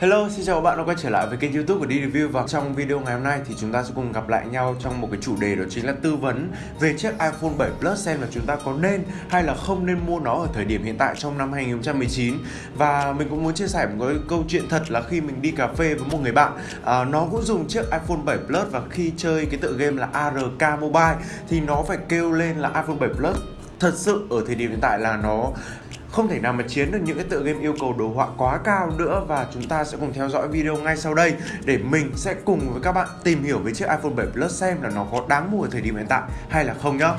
Hello, xin chào các bạn đã quay trở lại với kênh youtube của D-Review Và trong video ngày hôm nay thì chúng ta sẽ cùng gặp lại nhau trong một cái chủ đề đó chính là tư vấn về chiếc iPhone 7 Plus xem là chúng ta có nên hay là không nên mua nó ở thời điểm hiện tại trong năm 2019 Và mình cũng muốn chia sẻ một cái câu chuyện thật là khi mình đi cà phê với một người bạn à, Nó cũng dùng chiếc iPhone 7 Plus và khi chơi cái tựa game là ARK Mobile thì nó phải kêu lên là iPhone 7 Plus. Thật sự ở thời điểm hiện tại là nó không thể nào mà chiến được những cái tựa game yêu cầu đồ họa quá cao nữa và chúng ta sẽ cùng theo dõi video ngay sau đây để mình sẽ cùng với các bạn tìm hiểu về chiếc iPhone 7 Plus xem là nó có đáng mua ở thời điểm hiện tại hay là không nhá.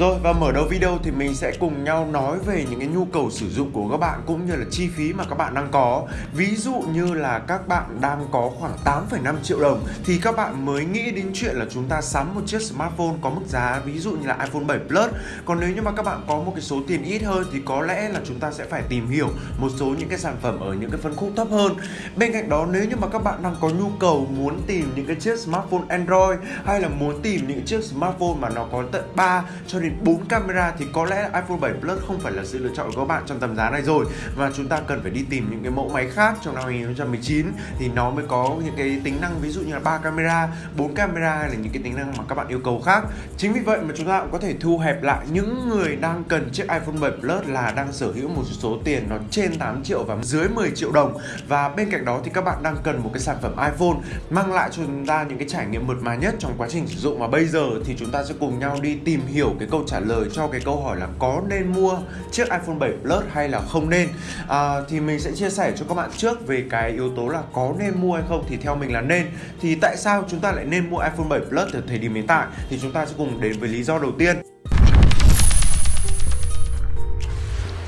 Rồi và mở đầu video thì mình sẽ cùng nhau nói về những cái nhu cầu sử dụng của các bạn cũng như là chi phí mà các bạn đang có. Ví dụ như là các bạn đang có khoảng 8,5 triệu đồng thì các bạn mới nghĩ đến chuyện là chúng ta sắm một chiếc smartphone có mức giá ví dụ như là iPhone 7 Plus. Còn nếu như mà các bạn có một cái số tiền ít hơn thì có lẽ là chúng ta sẽ phải tìm hiểu một số những cái sản phẩm ở những cái phân khúc thấp hơn. Bên cạnh đó nếu như mà các bạn đang có nhu cầu muốn tìm những cái chiếc smartphone Android hay là muốn tìm những chiếc smartphone mà nó có tận 3 cho đến đến 4 camera thì có lẽ iPhone 7 Plus không phải là sự lựa chọn của các bạn trong tầm giá này rồi. Và chúng ta cần phải đi tìm những cái mẫu máy khác trong năm 2019 thì nó mới có những cái tính năng ví dụ như là 3 camera, 4 camera hay là những cái tính năng mà các bạn yêu cầu khác. Chính vì vậy mà chúng ta cũng có thể thu hẹp lại những người đang cần chiếc iPhone 7 Plus là đang sở hữu một số tiền nó trên 8 triệu và dưới 10 triệu đồng. Và bên cạnh đó thì các bạn đang cần một cái sản phẩm iPhone mang lại cho chúng ta những cái trải nghiệm mượt mà nhất trong quá trình sử dụng. Và bây giờ thì chúng ta sẽ cùng nhau đi tìm hiểu cái câu câu trả lời cho cái câu hỏi là có nên mua chiếc iPhone 7 Plus hay là không nên? À, thì mình sẽ chia sẻ cho các bạn trước về cái yếu tố là có nên mua hay không thì theo mình là nên. Thì tại sao chúng ta lại nên mua iPhone 7 Plus ở thời điểm hiện tại? Thì chúng ta sẽ cùng đến với lý do đầu tiên.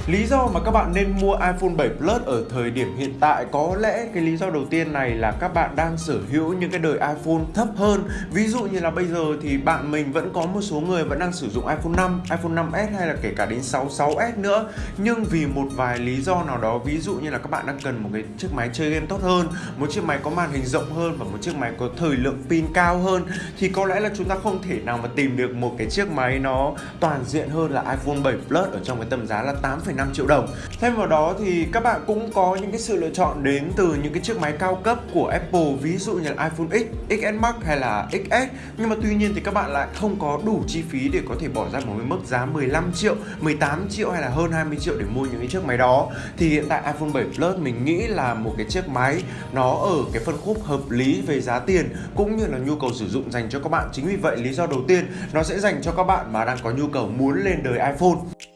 Lý do mà các bạn nên mua iPhone 7 Plus ở thời điểm hiện tại có lẽ cái lý do đầu tiên này là các bạn đang sở hữu những cái đời iPhone thấp hơn. Ví dụ như là bây giờ thì bạn mình vẫn có một số người vẫn đang sử dụng iPhone 5, iPhone 5s hay là kể cả đến 6, 6s nữa. Nhưng vì một vài lý do nào đó, ví dụ như là các bạn đang cần một cái chiếc máy chơi game tốt hơn, một chiếc máy có màn hình rộng hơn và một chiếc máy có thời lượng pin cao hơn thì có lẽ là chúng ta không thể nào mà tìm được một cái chiếc máy nó toàn diện hơn là iPhone 7 Plus ở trong cái tầm giá là 8 5 triệu đồng. Thêm vào đó thì các bạn cũng có những cái sự lựa chọn đến từ những cái chiếc máy cao cấp của Apple Ví dụ như là iPhone X, XS Max hay là XS Nhưng mà tuy nhiên thì các bạn lại không có đủ chi phí để có thể bỏ ra một cái mức giá 15 triệu, 18 triệu hay là hơn 20 triệu để mua những cái chiếc máy đó. Thì hiện tại iPhone 7 Plus mình nghĩ là một cái chiếc máy nó ở cái phân khúc hợp lý về giá tiền cũng như là nhu cầu sử dụng dành cho các bạn. Chính vì vậy lý do đầu tiên nó sẽ dành cho các bạn mà đang có nhu cầu muốn lên đời iPhone.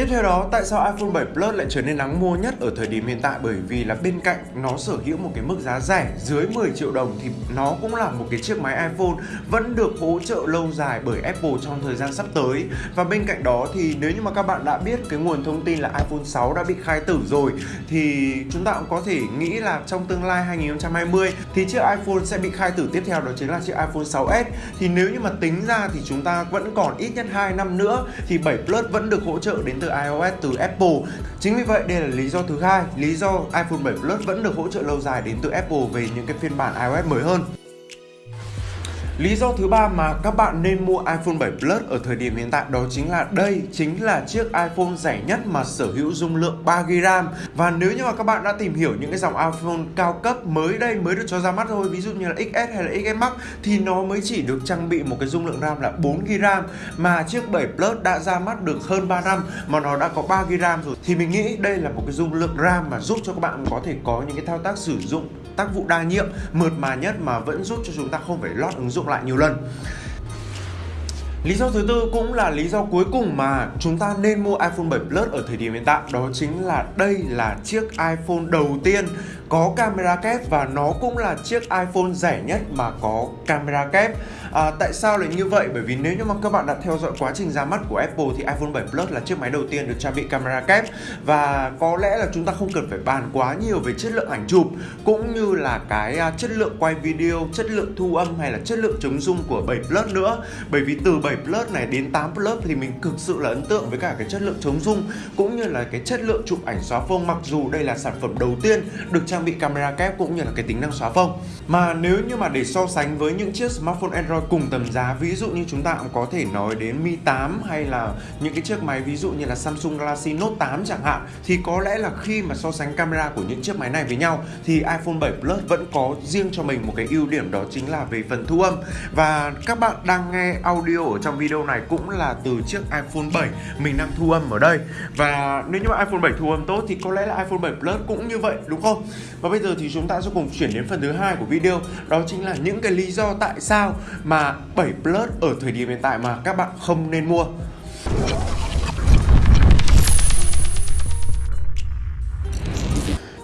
Tiếp theo đó, tại sao iPhone 7 Plus lại trở nên đáng mua nhất ở thời điểm hiện tại? Bởi vì là bên cạnh nó sở hữu một cái mức giá rẻ dưới 10 triệu đồng thì nó cũng là một cái chiếc máy iPhone vẫn được hỗ trợ lâu dài bởi Apple trong thời gian sắp tới. Và bên cạnh đó thì nếu như mà các bạn đã biết cái nguồn thông tin là iPhone 6 đã bị khai tử rồi thì chúng ta cũng có thể nghĩ là trong tương lai 2020 thì chiếc iPhone sẽ bị khai tử. Tiếp theo đó chính là chiếc iPhone 6s thì nếu như mà tính ra thì chúng ta vẫn còn ít nhất 2 năm nữa thì 7 Plus vẫn được hỗ trợ đến từ iOS từ Apple. Chính vì vậy đây là lý do thứ hai, lý do iPhone 7 Plus vẫn được hỗ trợ lâu dài đến từ Apple về những cái phiên bản iOS mới hơn. Lý do thứ ba mà các bạn nên mua iPhone 7 Plus ở thời điểm hiện tại đó chính là đây chính là chiếc iPhone rẻ nhất mà sở hữu dung lượng 3GB RAM. Và nếu như mà các bạn đã tìm hiểu những cái dòng iPhone cao cấp mới đây mới được cho ra mắt thôi, ví dụ như là XS hay là XS Max, thì nó mới chỉ được trang bị một cái dung lượng RAM là 4GB RAM mà chiếc 7 Plus đã ra mắt được hơn 3 năm mà nó đã có 3GB RAM rồi. Thì mình nghĩ đây là một cái dung lượng RAM mà giúp cho các bạn có thể có những cái thao tác sử dụng tác vụ đa nhiệm mượt mà nhất mà vẫn giúp cho chúng ta không phải lót ứng dụng lại nhiều lần. Lý do thứ tư cũng là lý do cuối cùng mà chúng ta nên mua iPhone 7 Plus ở thời điểm hiện tại. Đó chính là đây là chiếc iPhone đầu tiên có camera kép và nó cũng là chiếc iPhone rẻ nhất mà có camera kép à, Tại sao lại như vậy? Bởi vì nếu như mà các bạn đã theo dõi quá trình ra mắt của Apple thì iPhone 7 Plus là chiếc máy đầu tiên được trang bị camera kép. Và có lẽ là chúng ta không cần phải bàn quá nhiều về chất lượng ảnh chụp cũng như là cái à, chất lượng quay video, chất lượng thu âm hay là chất lượng chống rung của 7 Plus nữa. Bởi vì từ 7 Plus này đến 8 Plus thì mình cực sự là ấn tượng với cả cái chất lượng chống rung cũng như là cái chất lượng chụp ảnh xóa phông. Mặc dù đây là sản phẩm đầu tiên được trang bị camera kép cũng như là cái tính năng xóa phông. Mà nếu như mà để so sánh với những chiếc smartphone Android cùng tầm giá. Ví dụ như chúng ta cũng có thể nói đến Mi 8 hay là những cái chiếc máy, ví dụ như là Samsung Galaxy Note 8 chẳng hạn, thì có lẽ là khi mà so sánh camera của những chiếc máy này với nhau, thì iPhone 7 Plus vẫn có riêng cho mình một cái ưu điểm đó chính là về phần thu âm. Và các bạn đang nghe audio ở trong video này cũng là từ chiếc iPhone 7 mình đang thu âm ở đây. Và nếu như mà iPhone 7 thu âm tốt thì có lẽ là iPhone 7 Plus cũng như vậy, đúng không? Và bây giờ thì chúng ta sẽ cùng chuyển đến phần thứ hai của video, đó chính là những cái lý do tại sao mà 7 Plus ở thời điểm hiện tại mà các bạn không nên mua.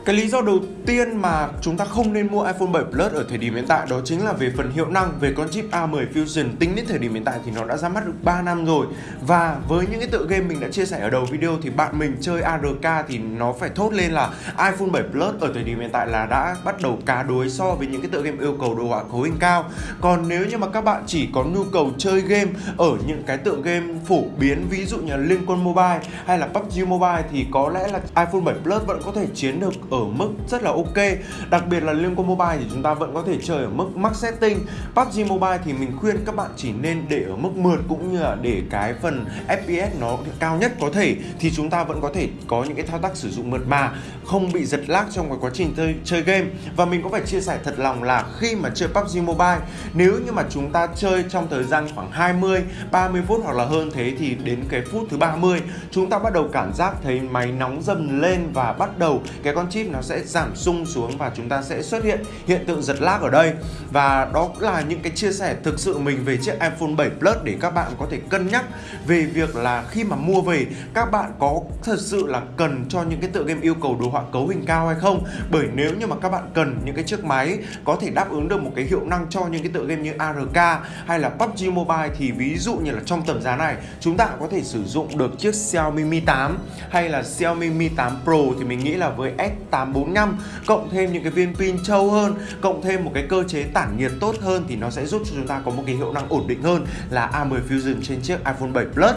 Cái lý do đầu tiên mà chúng ta không nên mua iPhone 7 Plus ở thời điểm hiện tại đó chính là về phần hiệu năng, về con chip A10 Fusion. Tính đến thời điểm hiện tại thì nó đã ra mắt được 3 năm rồi. Và với những cái tựa game mình đã chia sẻ ở đầu video thì bạn mình chơi ARK thì nó phải thốt lên là iPhone 7 Plus ở thời điểm hiện tại là đã bắt đầu cá đối so với những cái tựa game yêu cầu đồ họa cấu hình cao. Còn nếu như mà các bạn chỉ có nhu cầu chơi game ở những cái tựa game phổ biến, ví dụ như là Liên Quân Mobile hay là PUBG Mobile thì có lẽ là iPhone 7 Plus vẫn có thể chiến được ở mức rất là ok. Đặc biệt là liên quan mobile thì chúng ta vẫn có thể chơi ở mức max setting. PUBG Mobile thì mình khuyên các bạn chỉ nên để ở mức mượt cũng như là để cái phần FPS nó cao nhất có thể thì chúng ta vẫn có thể có những cái thao tác sử dụng mượt mà không bị giật lag trong cái quá trình chơi, chơi game. Và mình có phải chia sẻ thật lòng là khi mà chơi PUBG Mobile nếu như mà chúng ta chơi trong thời gian khoảng 20 30 phút hoặc là hơn thế thì đến cái phút thứ 30 chúng ta bắt đầu cảm giác thấy máy nóng dần lên và bắt đầu cái con chip nó sẽ giảm sung xuống và chúng ta sẽ xuất hiện hiện tượng giật lag ở đây. Và đó là những cái chia sẻ thực sự mình về chiếc iPhone 7 Plus để các bạn có thể cân nhắc về việc là khi mà mua về, các bạn có thật sự là cần cho những cái tựa game yêu cầu đồ họa cấu hình cao hay không? Bởi nếu như mà các bạn cần những cái chiếc máy có thể đáp ứng được một cái hiệu năng cho những cái tựa game như ARK hay là PUBG Mobile thì ví dụ như là trong tầm giá này, chúng ta có thể sử dụng được chiếc Xiaomi Mi 8 hay là Xiaomi Mi 8 Pro thì mình nghĩ là với 845 cộng thêm những cái viên pin trâu hơn, cộng thêm một cái cơ chế tản nhiệt tốt hơn thì nó sẽ giúp cho chúng ta có một cái hiệu năng ổn định hơn là A10 Fusion trên chiếc iPhone 7 Plus.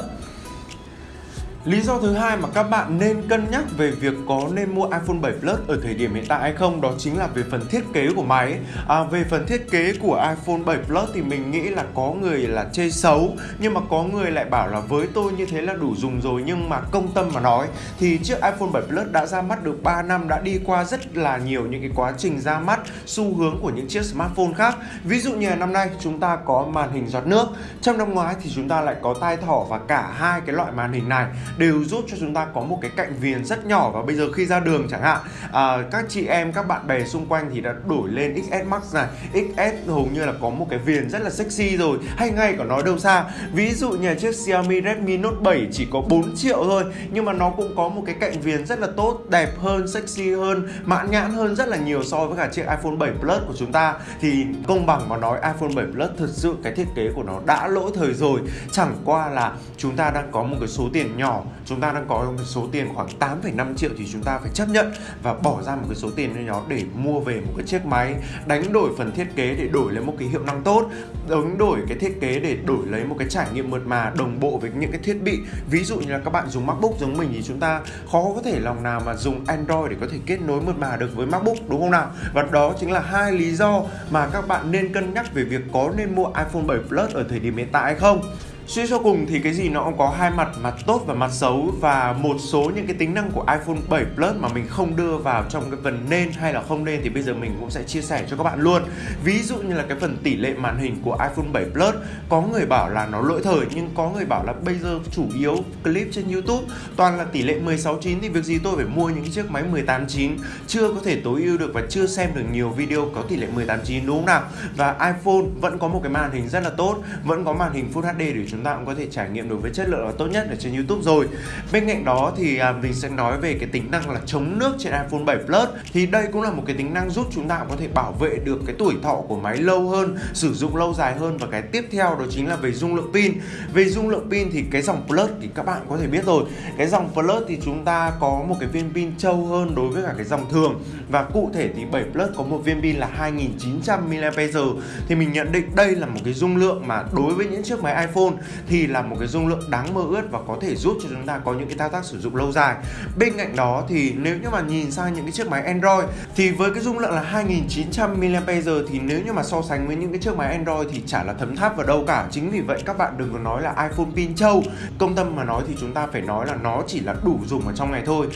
Lý do thứ hai mà các bạn nên cân nhắc về việc có nên mua iPhone 7 Plus ở thời điểm hiện tại hay không đó chính là về phần thiết kế của máy. À, về phần thiết kế của iPhone 7 Plus thì mình nghĩ là có người là chê xấu nhưng mà có người lại bảo là với tôi như thế là đủ dùng rồi nhưng mà công tâm mà nói thì chiếc iPhone 7 Plus đã ra mắt được 3 năm đã đi qua rất là nhiều những cái quá trình ra mắt xu hướng của những chiếc smartphone khác. Ví dụ như là năm nay chúng ta có màn hình giọt nước, trong năm ngoái thì chúng ta lại có tai thỏ và cả hai cái loại màn hình này đều giúp cho chúng ta có một cái cạnh viền rất nhỏ và bây giờ khi ra đường chẳng hạn. À, các chị em các bạn bè xung quanh thì đã đổi lên XS Max này. XS hầu như là có một cái viền rất là sexy rồi hay ngay cả nói đâu xa. Ví dụ như chiếc Xiaomi Redmi Note 7 chỉ có 4 triệu thôi nhưng mà nó cũng có một cái cạnh viền rất là tốt đẹp hơn sexy hơn mãn nhãn hơn rất là nhiều so với cả chiếc iPhone 7 Plus của chúng ta. Thì công bằng mà nói iPhone 7 Plus thật sự cái thiết kế của nó đã lỗi thời rồi. Chẳng qua là chúng ta đang có một cái số tiền nhỏ chúng ta đang có một số tiền khoảng 8,5 triệu thì chúng ta phải chấp nhận và bỏ ra một cái số tiền nhỏ nó để mua về một cái chiếc máy đánh đổi phần thiết kế để đổi lấy một cái hiệu năng tốt đánh đổi cái thiết kế để đổi lấy một cái trải nghiệm mượt mà đồng bộ với những cái thiết bị. Ví dụ như là các bạn dùng MacBook giống mình thì chúng ta khó có thể lòng nào mà dùng Android để có thể kết nối mượt mà được với MacBook đúng không nào? Và đó chính là hai lý do mà các bạn nên cân nhắc về việc có nên mua iPhone 7 Plus ở thời điểm hiện tại hay không. Suy cho cùng thì cái gì nó cũng có hai mặt, mặt tốt và mặt xấu và một số những cái tính năng của iPhone 7 Plus mà mình không đưa vào trong cái phần nên hay là không nên thì bây giờ mình cũng sẽ chia sẻ cho các bạn luôn. Ví dụ như là cái phần tỷ lệ màn hình của iPhone 7 Plus có người bảo là nó lỗi thời nhưng có người bảo là bây giờ chủ yếu clip trên YouTube toàn là tỷ lệ 16:9 thì việc gì tôi phải mua những chiếc máy 18:9 chưa có thể tối ưu được và chưa xem được nhiều video có tỷ lệ 18:9 đúng không nào? Và iPhone vẫn có một cái màn hình rất là tốt, vẫn có màn hình Full HD để chúng chúng ta cũng có thể trải nghiệm được với chất lượng là tốt nhất ở trên YouTube rồi. Bên cạnh đó thì à, mình sẽ nói về cái tính năng là chống nước trên iPhone 7 Plus. Thì đây cũng là một cái tính năng giúp chúng ta có thể bảo vệ được cái tuổi thọ của máy lâu hơn sử dụng lâu dài hơn. Và cái tiếp theo đó chính là về dung lượng pin. Về dung lượng pin thì cái dòng Plus thì các bạn có thể biết rồi. Cái dòng Plus thì chúng ta có một cái viên pin trâu hơn đối với cả cái dòng thường. Và cụ thể thì 7 Plus có một viên pin là 2900 mAh. Thì mình nhận định đây là một cái dung lượng mà đối với những chiếc máy iPhone thì là một cái dung lượng đáng mơ ước và có thể giúp cho chúng ta có những cái thao tác sử dụng lâu dài. Bên cạnh đó thì nếu như mà nhìn sang những cái chiếc máy Android thì với cái dung lượng là 2900 mAh thì nếu như mà so sánh với những cái chiếc máy Android thì chả là thấm tháp vào đâu cả. Chính vì vậy các bạn đừng có nói là iPhone pin trâu công tâm mà nói thì chúng ta phải nói là nó chỉ là đủ dùng ở trong ngày thôi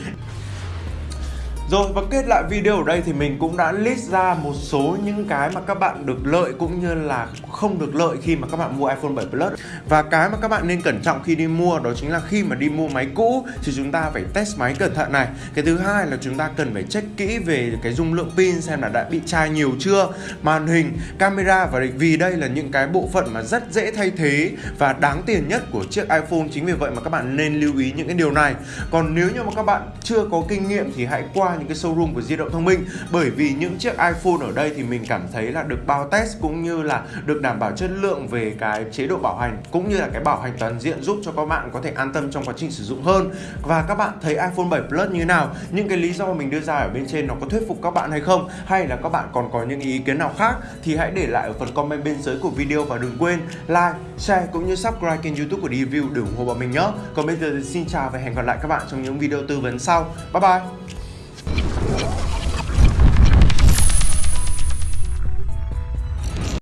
rồi và kết lại video ở đây thì mình cũng đã list ra một số những cái mà các bạn được lợi cũng như là không được lợi khi mà các bạn mua iPhone 7 Plus. Và cái mà các bạn nên cẩn trọng khi đi mua đó chính là khi mà đi mua máy cũ thì chúng ta phải test máy cẩn thận này. Cái thứ hai là chúng ta cần phải check kỹ về cái dung lượng pin xem là đã bị chai nhiều chưa Màn hình, camera và vì đây là những cái bộ phận mà rất dễ thay thế và đáng tiền nhất của chiếc iPhone. Chính vì vậy mà các bạn nên lưu ý những cái điều này. Còn nếu như mà các bạn chưa có kinh nghiệm thì hãy qua qua những cái showroom của di động thông minh. Bởi vì những chiếc iPhone ở đây thì mình cảm thấy là được bao test cũng như là được đảm bảo chất lượng về cái chế độ bảo hành cũng như là cái bảo hành toàn diện giúp cho các bạn có thể an tâm trong quá trình sử dụng hơn. Và các bạn thấy iPhone 7 Plus như nào? Những cái lý do mình đưa ra ở bên trên nó có thuyết phục các bạn hay không? Hay là các bạn còn có những ý kiến nào khác? Thì hãy để lại ở phần comment bên dưới của video và đừng quên like, share cũng như subscribe kênh youtube của Review để ủng hộ bọn mình nhé. Còn bây giờ thì xin chào và hẹn gặp lại các bạn trong những video tư vấn sau. Bye bye!